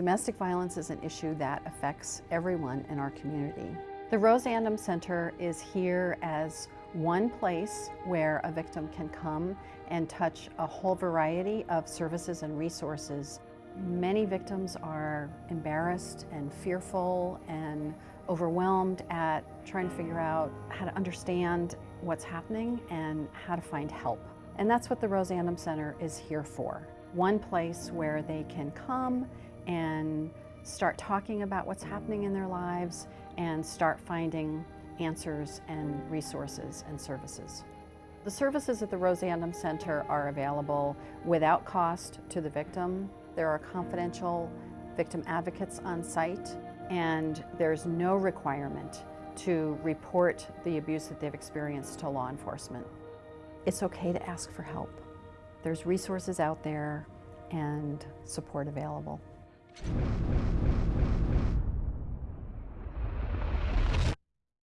Domestic violence is an issue that affects everyone in our community. The Rose Andom Center is here as one place where a victim can come and touch a whole variety of services and resources. Many victims are embarrassed and fearful and overwhelmed at trying to figure out how to understand what's happening and how to find help. And that's what the Rose Andom Center is here for. One place where they can come and start talking about what's happening in their lives and start finding answers and resources and services. The services at the Rose Andom Center are available without cost to the victim. There are confidential victim advocates on site and there's no requirement to report the abuse that they've experienced to law enforcement. It's okay to ask for help. There's resources out there and support available. Thank you.